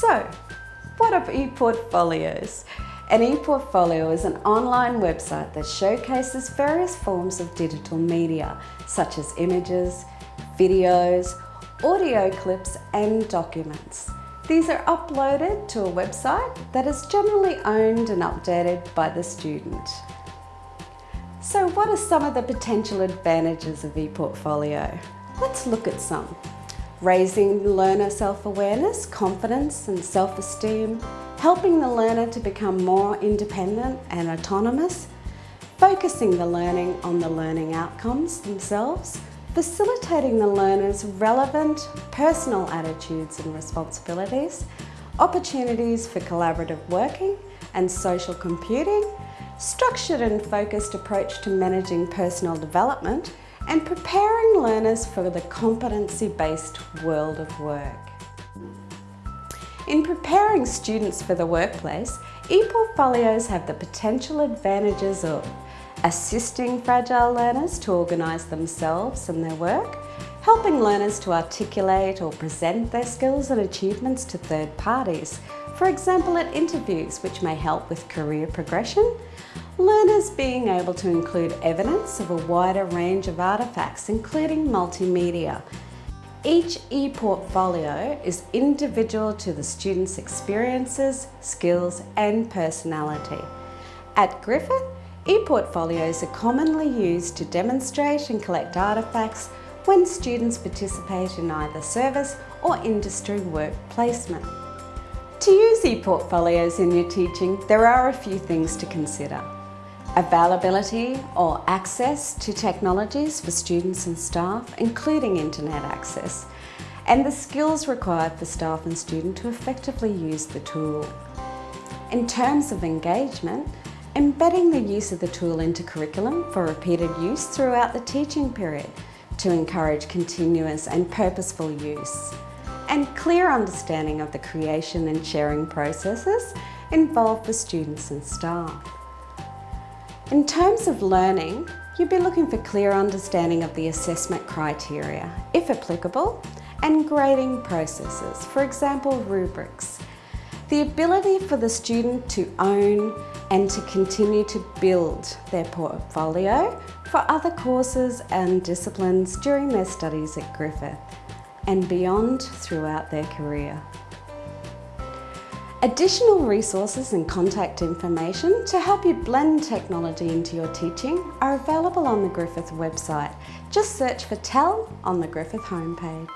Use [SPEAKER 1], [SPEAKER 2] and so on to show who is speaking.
[SPEAKER 1] So, what are ePortfolios? An ePortfolio is an online website that showcases various forms of digital media, such as images, videos, audio clips and documents. These are uploaded to a website that is generally owned and updated by the student. So what are some of the potential advantages of ePortfolio? Let's look at some raising learner self-awareness, confidence and self-esteem, helping the learner to become more independent and autonomous, focusing the learning on the learning outcomes themselves, facilitating the learner's relevant personal attitudes and responsibilities, opportunities for collaborative working and social computing, structured and focused approach to managing personal development and preparing learners for the competency-based world of work. In preparing students for the workplace, ePortfolios have the potential advantages of assisting fragile learners to organise themselves and their work, helping learners to articulate or present their skills and achievements to third parties, for example at interviews which may help with career progression, Learners being able to include evidence of a wider range of artefacts, including multimedia. Each e-portfolio is individual to the student's experiences, skills and personality. At Griffith, e-portfolios are commonly used to demonstrate and collect artefacts when students participate in either service or industry work placement. To use e-portfolios in your teaching, there are a few things to consider availability or access to technologies for students and staff, including internet access, and the skills required for staff and student to effectively use the tool. In terms of engagement, embedding the use of the tool into curriculum for repeated use throughout the teaching period to encourage continuous and purposeful use, and clear understanding of the creation and sharing processes involved for students and staff. In terms of learning, you'd be looking for clear understanding of the assessment criteria, if applicable, and grading processes, for example rubrics. The ability for the student to own and to continue to build their portfolio for other courses and disciplines during their studies at Griffith and beyond throughout their career. Additional resources and contact information to help you blend technology into your teaching are available on the Griffith website. Just search for TEL on the Griffith homepage.